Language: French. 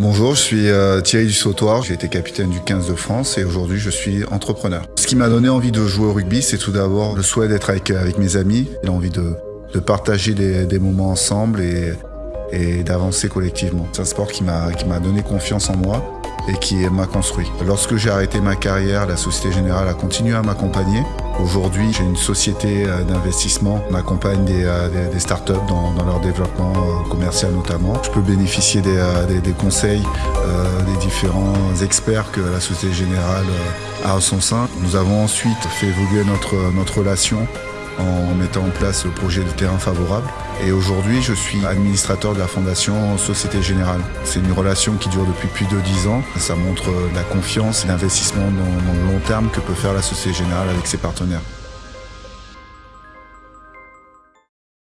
Bonjour, je suis euh, Thierry Dussautoir, j'ai été capitaine du 15 de France et aujourd'hui je suis entrepreneur. Ce qui m'a donné envie de jouer au rugby, c'est tout d'abord le souhait d'être avec, avec mes amis, l'envie de, de partager des, des, moments ensemble et, et d'avancer collectivement. C'est un sport qui m'a donné confiance en moi et qui m'a construit. Lorsque j'ai arrêté ma carrière, la Société Générale a continué à m'accompagner. Aujourd'hui, j'ai une société euh, d'investissement. On accompagne des, euh, des, startups dans, leur développement euh, commercial notamment. Je peux bénéficier des, conseils des différents experts que la Société Générale a à son sein. Nous avons ensuite fait évoluer notre, notre relation en mettant en place le projet de terrain favorable. Et aujourd'hui, je suis administrateur de la fondation Société Générale. C'est une relation qui dure depuis plus de 10 ans. Ça montre la confiance et l'investissement dans, dans le long terme que peut faire la Société Générale avec ses partenaires.